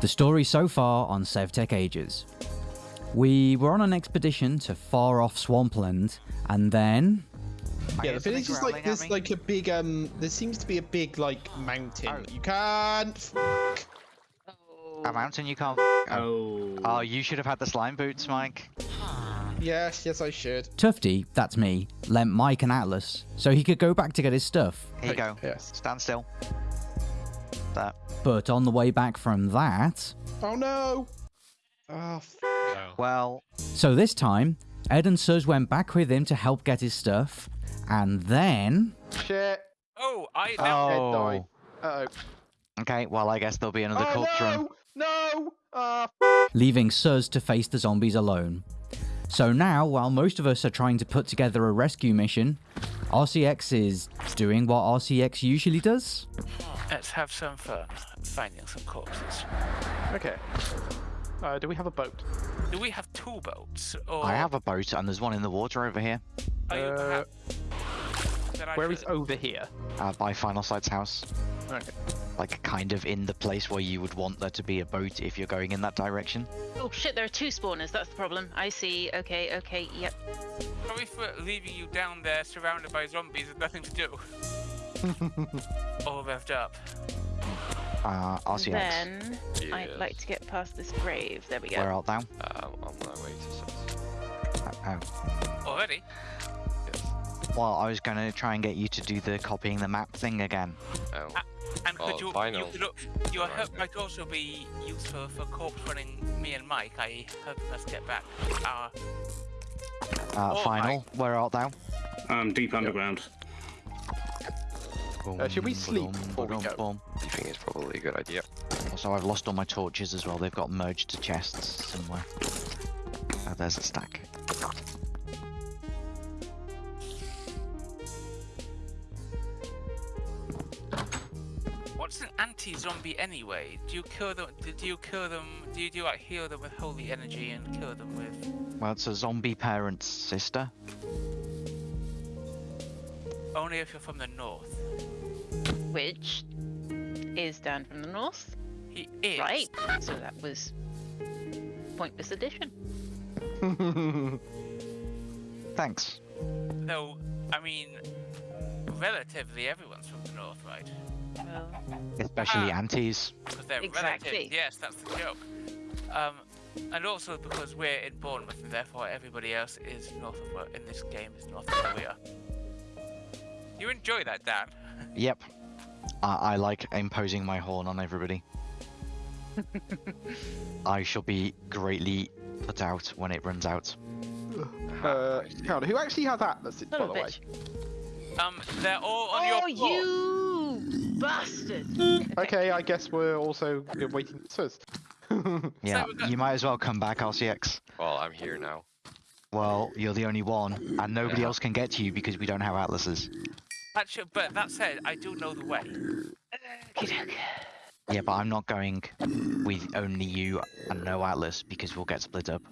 The story so far on SevTech Ages. We were on an expedition to far off swampland, and then. Yeah, the thing something is like at there's me. like a big um there seems to be a big like mountain. Oh. You can't A mountain you can't. Oh. Oh, you should have had the slime boots, Mike. Yes, yes I should. Tufty, that's me, lent Mike an atlas so he could go back to get his stuff. Here you go. Yes. Stand still. That. But on the way back from that. Oh no! Oh, f- Well, So this time, Ed and Suz went back with him to help get his stuff, and then. shit. Oh, I Oh. now Ed died. Uh okay. Well, I guess there'll be another oh. corpse oh run. no! No! Ah, leaving Suz to face the zombies alone. So now, while most of us are trying to put together a rescue mission, RCX is doing what RCX usually does. let's have some fun finding some corpses. okay. Uh, do we have a boat? Do we have two boats? Or I have a boat, and there's one in the water over here, Uh, perhaps... Then I Where is over here? uh, by Final Sight's house. Okay. Like, kind of in the place where you would want there to be a boat if you're going in that direction. Oh shit, there are two spawners, that's the problem. I see. Okay, okay, yep. Sorry for leaving you down there surrounded by zombies with nothing to do. All revved up. Uh, RCX. Then I'd like to get past this grave. There we go. Where art thou? Um, on my way to Suz. Uh, oh. Already? Yes. Well, I was going to try and get you to do the copying the map thing again. Oh. And could Oh, you, final. you could, al- your Right. help might also be useful for corpse running me and Mike. I hope us get back our Uh, Oh, final, where art thou? Um, deep underground. Uh, should we sleep boom, before we boom, go? boom. You think it's probably a good idea? Also, I've lost all my torches as well. They've got merged to chests somewhere. Oh, there's a stack. What's an anti-zombie anyway? Do you kill them? Do do you kill them? Do you do like heal them with holy energy and kill them with Well, it's a zombie parent's sister. only if you're from the north? Which is down from the north. He is Right. So that was pointless addition. Thanks. Though, I mean, relatively everyone's from the north, right? Well, Especially Ah. aunties. Because they're Exactly. relative. Yes, that's the joke. Um, and also because we're in Bournemouth, and therefore everybody else is north of where in this game is north of where we are. You enjoy that, Dan? Yep. I, I like imposing my horn on everybody. I shall be greatly put out when it runs out. Uh, who actually has atlas, by the of a way? Um, they're all on Oh, your floor. you bastard! Okay, I guess we're also waiting for Suz. Yeah, we've you might as well come back, RCX. Well, I'm here now. Well, you're the only one, and nobody Yeah. else can get to you because we don't have atlases. Actually, but that said, I do know the way. Yeah, but I'm not going with only you and no atlas because we'll get split up,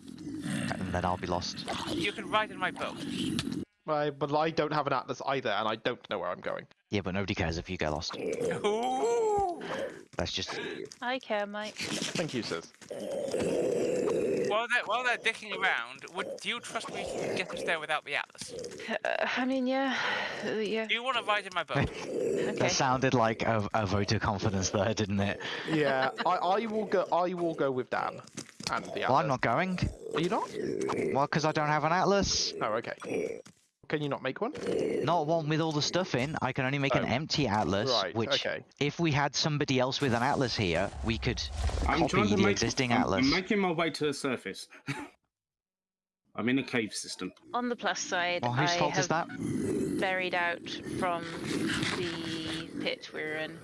and then I'll be lost. You can ride in my boat. Right, but I don't have an atlas either, and I don't know where I'm going. Yeah, but nobody cares if you get lost. Ooh. That's just I care, Mike. Thank you, Suz. While they're while they're dicking around, would do you trust me to get us there without the atlas? Uh, I mean, yeah, uh, yeah. Do you want to ride in my boat? Okay. that sounded like a, a vote of confidence there, didn't it? Yeah, I, I will go. I will go with Dan and the atlas. Well, I'm not going. Are you not? Well, because I don't have an atlas. Oh, okay. Can you not make one? Not one with all the stuff in. I can only make an Oh. empty atlas, Right, which, okay. if we had somebody else with an atlas here, we could I'm copy trying to the make. existing I'm, atlas. I'm making my way to the surface. I'm in a cave system. On the plus side, Well, whose I fault have is that? buried out from the pit we're in.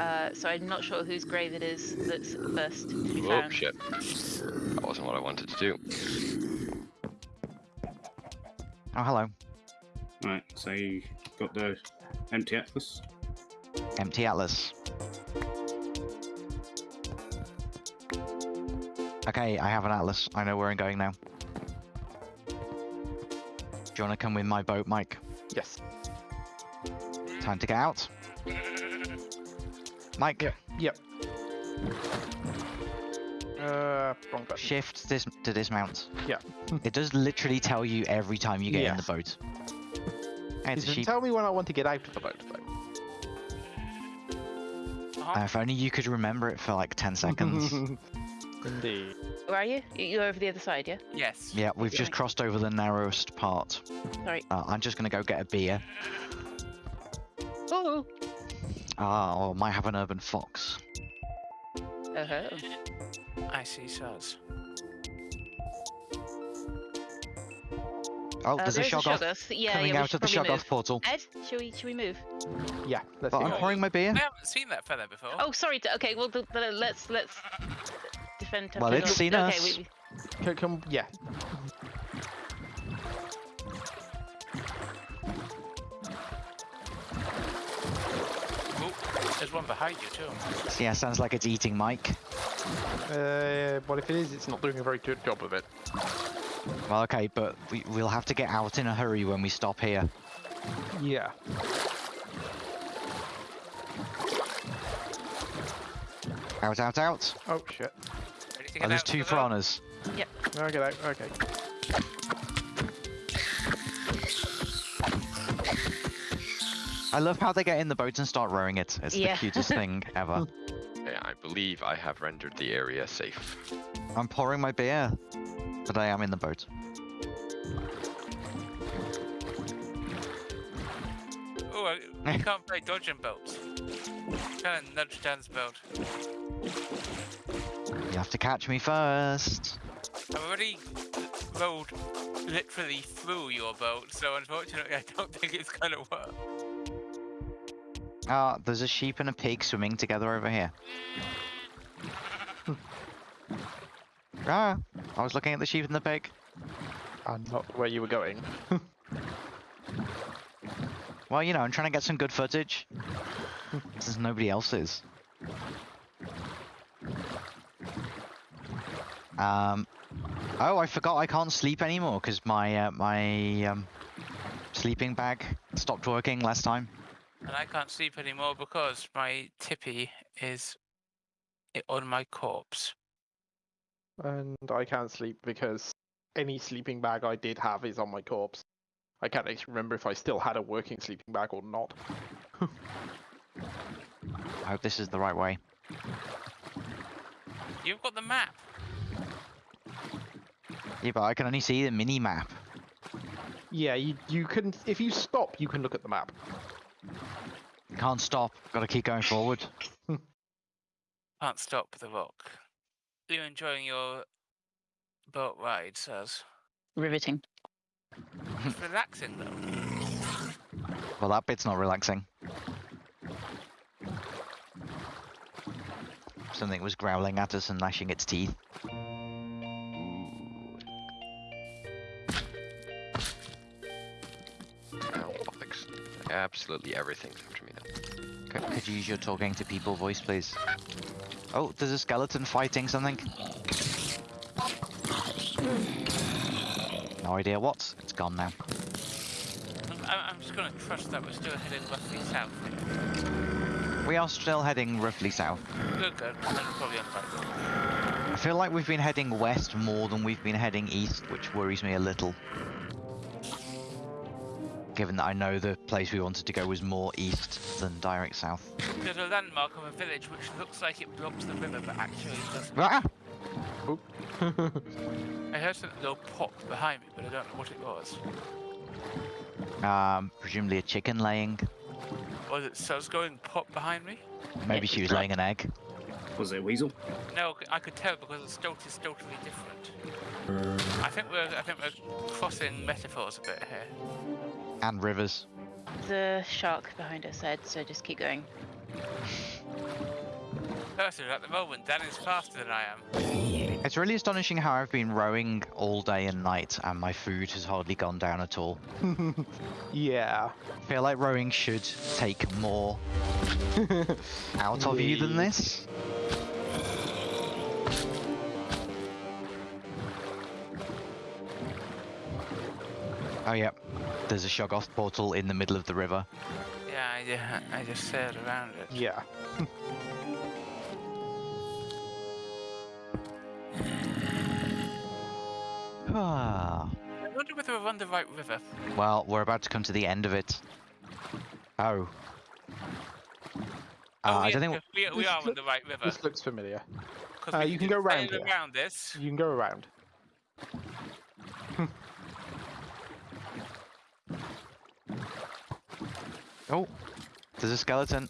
Uh, so I'm not sure whose grave it is that's first to be Oh shit. That wasn't what I wanted to do. Oh, hello. Right, so you got the empty atlas. Empty atlas. Okay, I have an atlas. I know where I'm going now. Do you want to come with my boat, Mike? Yes. Time to get out. Mike, Yep. Uh, wrong button. Shift dis- to dismount. Yeah. it does literally tell you every time you get in the boat. Hey, It it's a doesn't sheep. tell me when I want to get out of the boat, though. Uh-huh. Uh, if only you could remember it for like 10 seconds. Indeed. Where are you? You- You're over the other side, yeah? yes. yeah, we've just crossed over the narrowest part. Sorry. Uh, I'm just gonna go get a beer. Oh. Ah, or might have an urban fox. Uh-huh. I see sods. Oh, Uh, there's a there's Shoggoth Shoggoth. Yeah, coming yeah, out of the probably Shoggoth move. portal. Ed, should we should we move? Yeah, let's But see. I'm Oh. pouring my beer. I haven't seen that feather before. Oh, sorry. Okay, well, th- th- let's let's defend. Well, it's seen okay, us. we- we- Come, come, yeah. Oh, there's one behind you too. Yeah, sounds like it's eating Mike. Uh, well, if it is, it's not doing a very good job of it. Well, okay, but we, we'll have to get out in a hurry when we stop here. Yeah. Out, out, out. Oh shit. Ready Oh, there's out two of the boat? piranhas. I'll get out. Okay. I love how they get in the boat and start rowing it. It's Yeah. the cutest thing ever. Okay, I believe I have rendered the area safe. I'm pouring my beer, but I am in the boat. Oh, I- can't play dodging boats. Trying to nudge Dan's boat. You have to catch me first. I've already rolled literally through your boat, so unfortunately I don't think it's gonna work. Ah, there's a sheep and a pig swimming together over here. ah, I was looking at the sheep and the pig. And not where you were going. Well, you know, I'm trying to get some good footage. Since nobody else is. Um. Oh, I forgot I can't sleep anymore because my uh, my um, sleeping bag stopped working last time. And I can't sleep anymore because my tippy is on my corpse. And I can't sleep because any sleeping bag I did have is on my corpse. I can't actually remember if I still had a working sleeping bag or not. I hope this is the right way. You've got the map. Yeah, but I can only see the mini map. Yeah, you you can if you stop, you can look at the map. Can't stop. Got to keep going forward. Can't stop the rock. Are You enjoying your boat ride, Saz? Riveting. It's relaxing though. Well, that bit's not relaxing. Something was growling at us and gnashing its teeth. Absolutely everything after me now. Could, could you use your talking to people voice, please? Oh, there's a skeleton fighting something. No idea what. It's gone now. I'm, I'm I'm just gonna trust that we're still heading roughly south. We are still heading roughly south. Good, good. Then probably on the right road. I feel like we've been heading west more than we've been heading east, which worries me a little. Given that I know the place we wanted to go was more east than direct south. There's a landmark of a village which looks like it blocks the river, but actually doesn't. Ah! I heard something go pop behind me, but I don't know what it was. Um, presumably a chicken laying. Was it Suz going pop behind me? Maybe she was laying an egg. Was it a weasel? No, I could tell because the stoat is totally different. I think we're I think we're crossing metaphors a bit here. And rivers. The shark behind us, Ed. So just keep going. Personally, at the moment, Dan is faster than I am. It's really astonishing how I've been rowing all day and night and my food has hardly gone down at all. yeah. I feel like rowing should take more out of you than this. Oh yeah, there's a Shoggoth portal in the middle of the river. Yeah, yeah, I just sailed around it. Yeah. ah. I wonder whether we're on the right river. Well, we're about to come to the end of it. Oh. Uh, oh, I don't think we, we are on the right river. This looks familiar. Uh, you can, can go around, around this. You can go around. Oh, there's a skeleton.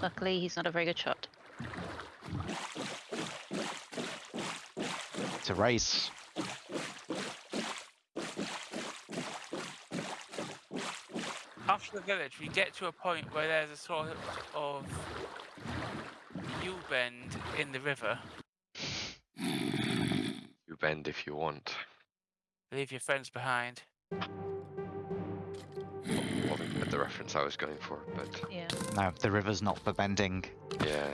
Luckily, he's not a very good shot. It's a race. After the village, we get to a point where there's a sort of U-bend in the river. You bend if you want. Leave your friends behind. Wasn't quite the reference I was going for, but Yeah. No, the river's not for bending. yeah.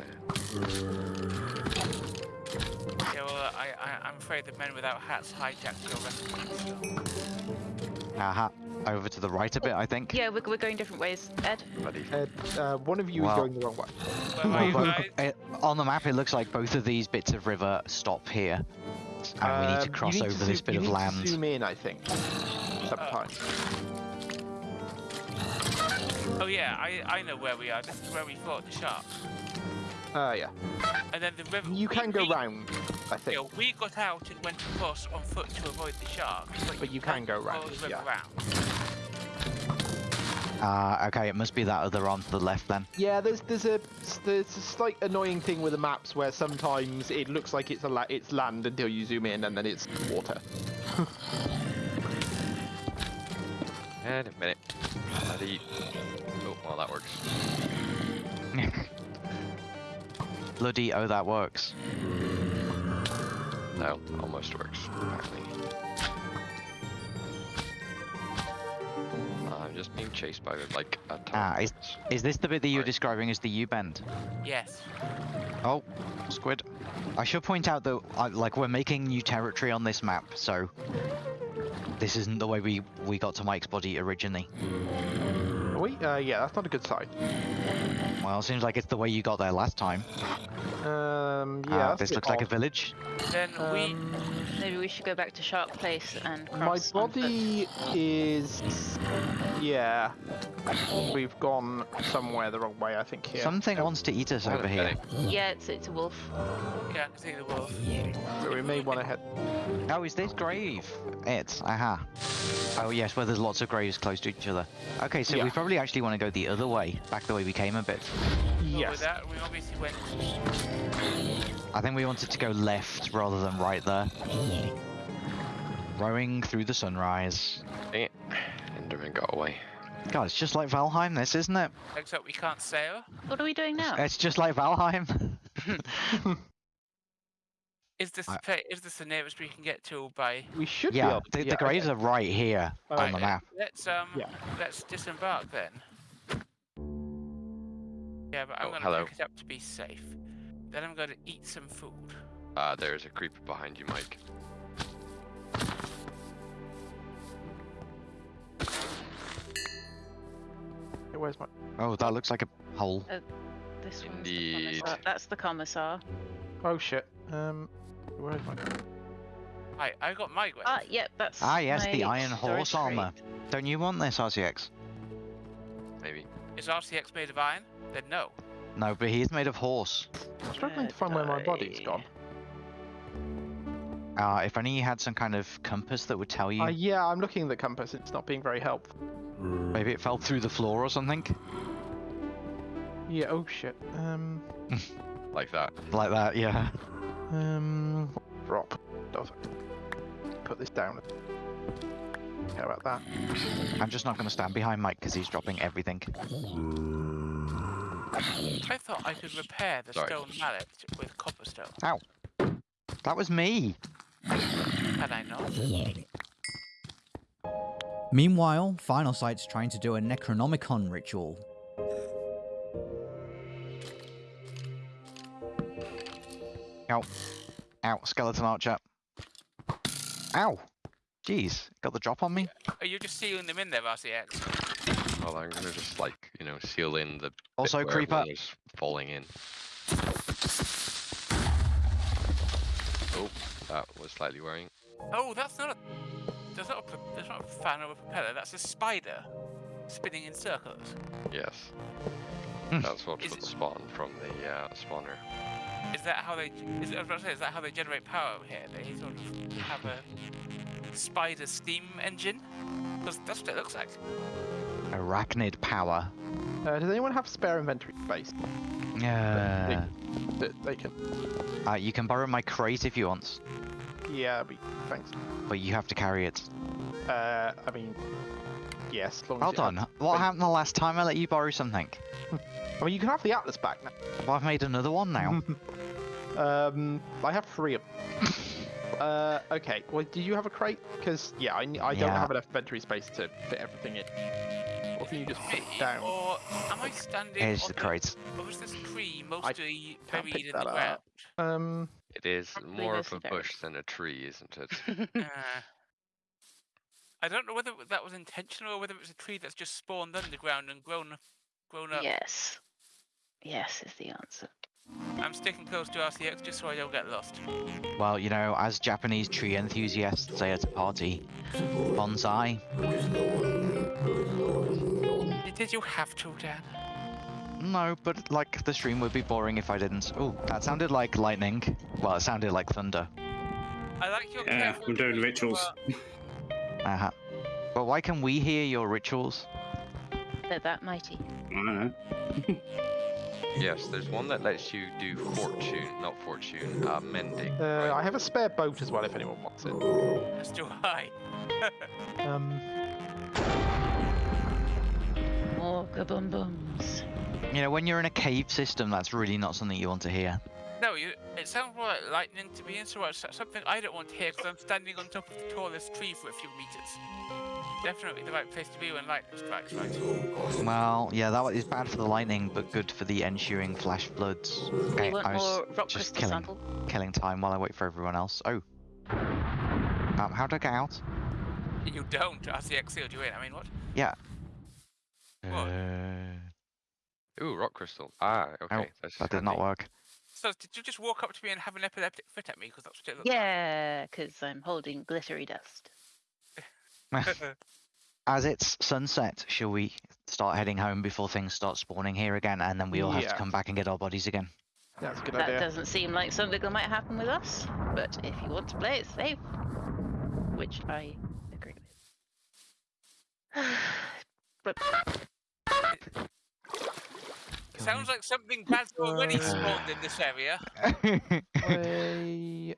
Yeah, well, I, I, I'm afraid the men without hats hijacked your recipe. So. Aha. Over to the right a bit, I think. Yeah, we're, we're going different ways. Ed? Buddy. Ed, uh, one of you Well- is going the wrong way. Where are But it, on the map, it looks like both of these bits of river stop here. And we need to Um, cross need over to this zoom- bit you of need to land. zoom in, I think. Sometimes. Oh yeah, I, I know where we are. This is where we fought the shark. Uh, yeah. And then the river. You we- can go we, round, I think. Yeah, we got out and went across on foot to avoid the shark. But you can can't go round, the river yeah. round. Ah, okay, it must be that other on to the left then. Yeah, there's there's a there's a slight annoying thing with the maps where sometimes it looks like it's a la- it's land until you zoom in and then it's water. And a minute. Buddy. Oh, well, that works. Bloody, oh, that works. No, almost works. Apparently. I'm just being chased by like a ton Ah, is, is this the bit that you're Right. describing as the U-bend? Yes. Oh, squid. I should point out that, I, like, we're making new territory on this map, so... This isn't the way we, we got to Mike's body originally. Are we? Uh, yeah, that's not a good sign. Well, seems like it's the way you got there last time. Um, yeah. Ah, that's this bit looks like a village. Then we. Um, Maybe we should go back to Shark Place and my cross on foot. body is. Yeah. We've gone somewhere the wrong way, I think. Here. Something wants to eat us Wait over here. minute. Yeah, it's, it's a wolf. Yeah, I can see the wolf. So we may want to head. Oh, is this grave? It's Aha. Oh, yes, where there's lots of graves close to each other. Okay, so Yeah. we probably actually want to go the other way, back the way we came a bit. So with Yes. that, we obviously went. I think we wanted to go left rather than right there. Rowing through the sunrise. Dang it. Enderman got away. God, it's just like Valheim, this, isn't it? Except we can't sail. What are we doing now? It's just like Valheim. Is this I- the is this the nearest we can get to by? We should be yeah, able to. the, yeah, the graves okay. are right here on the map. Let's um. Yeah. Let's disembark then. Yeah, but I'm Oh, gonna hello. pick it up to be safe. Then I'm gonna eat some food. Uh, there's a creeper behind you, Mike. Hey, Where's my? Oh, that looks like a hole. This one's Indeed. the commissar. That's the commissar. Oh shit. Um, where's my? Hi, I got my way. Ah, yep, that's. Ah, yes, the iron storage horse armor. crate. Don't you want this, RCX? Maybe. Is RCX made of iron? Then no. No, but he's made of horse. I'm struggling to find where my body's gone. Uh, if only you had some kind of compass that would tell you. Uh, yeah, I'm looking at the compass. It's not being very helpful. Maybe it fell through the floor or something. Yeah. Oh shit. Um. Like that. Like that, yeah. Um. Drop. Put this down. How about that? I'm just not going to stand behind Mike because he's dropping everything. I thought I could repair the Sorry. stone mallet with copperstone. Ow. That was me. Had I not? Meanwhile, Final Sight's trying to do a Necronomicon ritual. Ow. Ow, skeleton archer. Ow. Jeez, got the drop on me. Are you just sealing them in there, RCX? Well, I'm gonna just like, you know, seal in the bit Also, where creeper. was falling in. Oh, that was slightly worrying. Oh, that's not a. That's not a. pro- That's not a fan or a propeller. That's a spider, spinning in circles. Yes. Hmm. That's what Is would it- spawn from the uh, spawner. Is that how they? Is, I was about to say, is that how they generate power over here? They sort of have a spider steam engine. Because that's what it looks like. Arachnid power. Uh, does anyone have spare inventory space Yeah. that they can? Uh, you can borrow my crate if you want, Yeah, be, thanks. but you have to carry it. Uh, I mean, yes. As long Hold you on. have- What happened the last time I let you borrow something? I mean, you can have the atlas back now. Well, I've made another one now. Um, I have three of them. uh, okay. Well, do you have a crate? Because yeah, I, I don't Yeah. have enough inventory space to fit everything in. Or can you just put it down? Or am I standing Here's on the crate. Or is this tree mostly can't buried in the ground? up. Um, It is more of a mostly bush than a tree, isn't it? Uh, I don't know whether that was intentional or whether it was a tree that's just spawned underground and grown, grown up. yes. Yes is the answer. I'm sticking close to RCX just so I don't get lost. Well, you know, as Japanese tree enthusiasts say at a party, bonsai. Did you have to, Dan? No, but like the stream would be boring if I didn't. Oh, that sounded like lightning. Well, it sounded like thunder. I like your Yeah, I'm doing use of, rituals. Uh, Uh huh. But why can we hear your rituals? They're that mighty. I don't know. yes, there's one that lets you do fortune, not fortune, uh, mending. uh, right? I have a spare boat as well if anyone wants it. As too high. Um, More kaboom booms. You know, when you're in a cave system, that's really not something you want to hear. No, you. It sounds more like lightning to me, and so it's something I don't want to hear because I'm standing on top of the tallest tree for a few meters. Definitely the right place to be when lightning strikes, right? Well, yeah, that is bad for the lightning, but good for the ensuing flash floods. Okay, I was more just killing, sample. killing time while I wait for everyone else. Oh. Um, how do I get out? You don't. RCX sealed you in. I mean, what? Yeah. What? Uh, Ooh, rock crystal. Ah, okay. Oh, that's that did not work. So did you just walk up to me and have an epileptic fit at me? Because that's what it looked Yeah, because I'm holding glittery dust. As it's sunset, shall we start heading home before things start spawning here again, and then we all have to come back and get our bodies again? that's a good That idea. doesn't seem like something that might happen with us, but if you want to play it safe, which I agree with. but Sounds like something bad's already spawned in this area.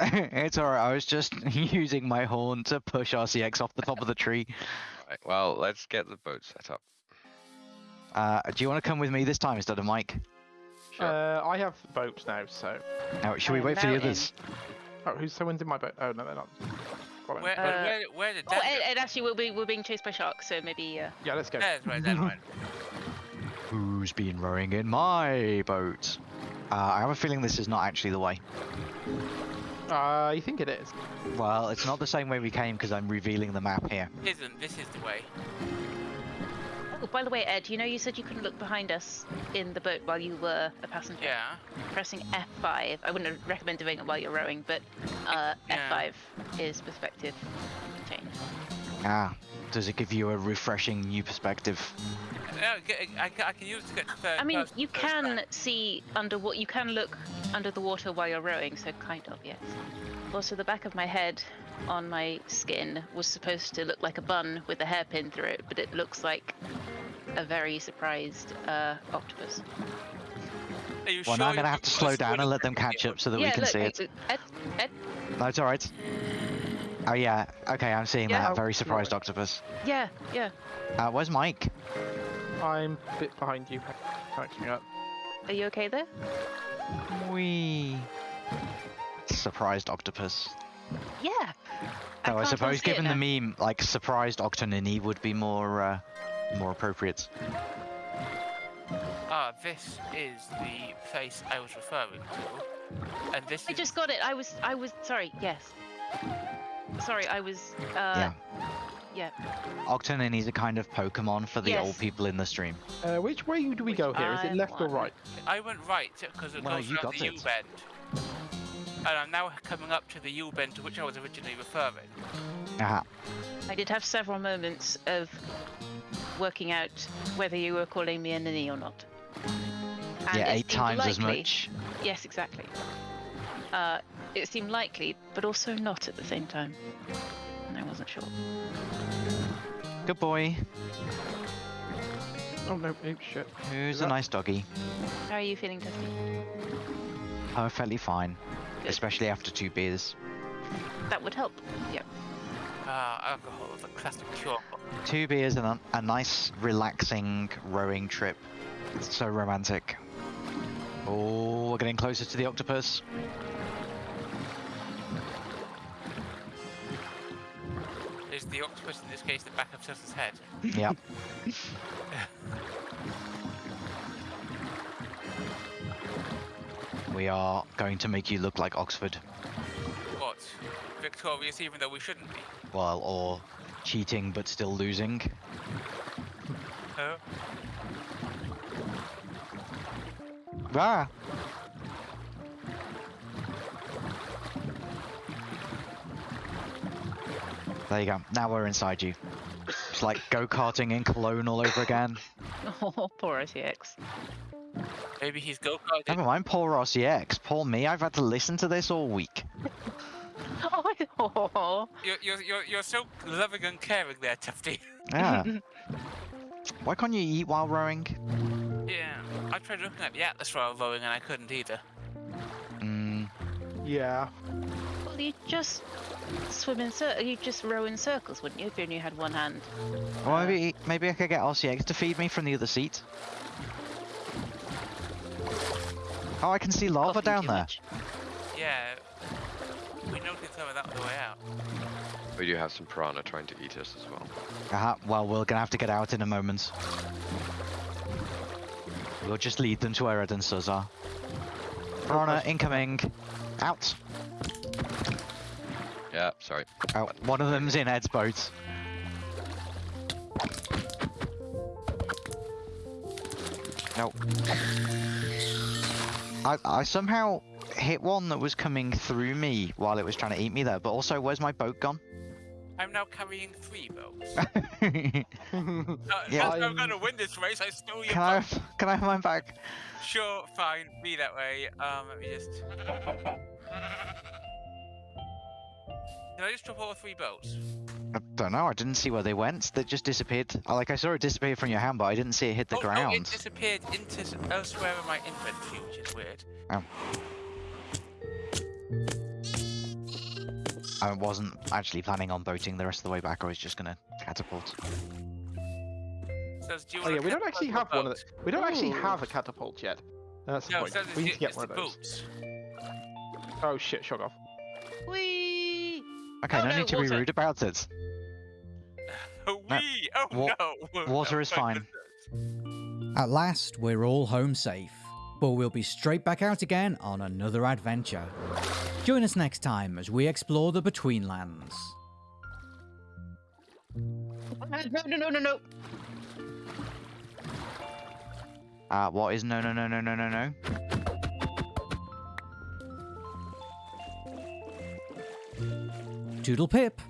It's alright, I was just using my horn to push RCX off the top of the tree. Right, well, let's get the boat set up. Uh, do you want to come with me this time instead of Mike? Sure. uh, I have boats now, so. Now, should we Uh, wait for the mountain. others? Oh, who's someone's in my boat? Oh no, they're not. Where, Uh, where, where did oh, that and, go? and actually, we'll be we're being chased by sharks, so maybe uh, Yeah, let's go. There's right, there's right. Who's been rowing in my boat? Uh, I have a feeling this is not actually the way. I think it is. Well, it's not the same way we came because I'm revealing the map here. Isn't this is the way? Oh, by the way, Ed, you know you said you couldn't look behind us in the boat while you were a passenger. Yeah. Pressing F5. I wouldn't recommend doing it while you're rowing, but uh, Yeah. F5 is perspective change. Ah, does it give you a refreshing new perspective? No, I, I can use it to get to third I mean, you can time. see under what you can look under the water while you're rowing, so kind of yes. Also, the back of my head on my skin was supposed to look like a bun with a hairpin through it, but it looks like a very surprised uh, octopus. Are you Well, sure now I'm gonna have to slow down and let them catch up so that yeah, we can look, see it. Ed, Ed, No, it's alright. Oh yeah, okay, I'm seeing Yeah. that. Oh, Very right. surprised octopus. yeah, yeah. Uh, where's Mike? I'm a bit behind you, catching up. Are you okay there? Wee. Surprised octopus. Yeah. Oh, I, can't suppose given the meme, like surprised octonini would be more uh, more appropriate. Ah, this is the place I was referring to. And this I is just got it. I was, I was, sorry, yes. Sorry, I was, uh, yeah. yeah. Octonini is a kind of Pokemon for the old people in the stream. Uh, which way do we Which go here? Is it left or right? I went right because it Well, goes you around got the U bend. and I'm now coming up to the U bend to which I was originally referring. Ah, I did have several moments of working out whether you were calling me a ninny or not. And yeah, eight seemed times as much. Yes, exactly. Uh, it seemed likely, but also not at the same time. And I wasn't sure. Good boy. Oh no, oh shit. Who's a nice doggy? How are you feeling, Dusty? Perfectly fine. Good. Especially after two beers. That would help. Yep. Ah, alcohol, the classic cure. Two beers and a, a nice, relaxing rowing trip. It's so romantic. Oh, we're getting closer to the octopus. In this case the back of Silsa's head? Yep. we are going to make you look like Oxford. What? Victorious even though we shouldn't be. Well, or cheating but still losing. Huh? Ah! There you go. Now we're inside you. It's like go-karting in Cologne all over again. Oh, poor RTX. Maybe he's go-karting. Never mind, poor RCX. Poor me, I've had to listen to this all week. Oh, You're, you're, you're, you're so loving and caring there, Tufty. Yeah. Why can't you eat while rowing? Yeah, I tried looking at the atlas while rowing and I couldn't either. Mm, Yeah. Well, you just swim in circles. You just row in circles, wouldn't you, if you only had one hand? well, maybe, maybe I could get RCX to feed me from the other seat. Oh, I can see lava Coughing down there. much. Yeah, we noticed some of that on the way out. We do have some piranha trying to eat us as well. Uh, well, we're gonna have to get out in a moment. We'll just lead them to where Ed and Suz are. Piranha incoming. Out. Yeah, sorry. Out. One of them's in Ed's boat. No. I, I somehow hit one that was coming through me while it was trying to eat me there, but also, where's my boat gone? I'm now carrying three boats. Uh, Yeah. I'm I'm- gonna win this race, I stole your I boat. have, can I have mine back? Sure, fine, be that way. Um, let me just. Did I just drop all three boats? I don't know. I didn't see where they went. They just disappeared. Like I saw it disappear from your hand, but I didn't see it hit the oh, oh, ground. it disappeared into elsewhere in my inventory, which is weird. Oh. I wasn't actually planning on boating the rest of the way back. I was just gonna catapult. Says, do you Oh yeah, we don't actually your have one of boat? the, We don't actually have a catapult yet. That's the No, it point. says We need to get one of those. boats. Oh shit, shog off. Whee! Okay, Oh, no no, need to be rude about it. Wee! Oh wa- no! water is fine. At last, we're all home safe. But we'll be straight back out again on another adventure. Join us next time as we explore the Betweenlands. No, no, no, no, no. Uh, what is no, no, no, no, no, no, no? Toodle pip!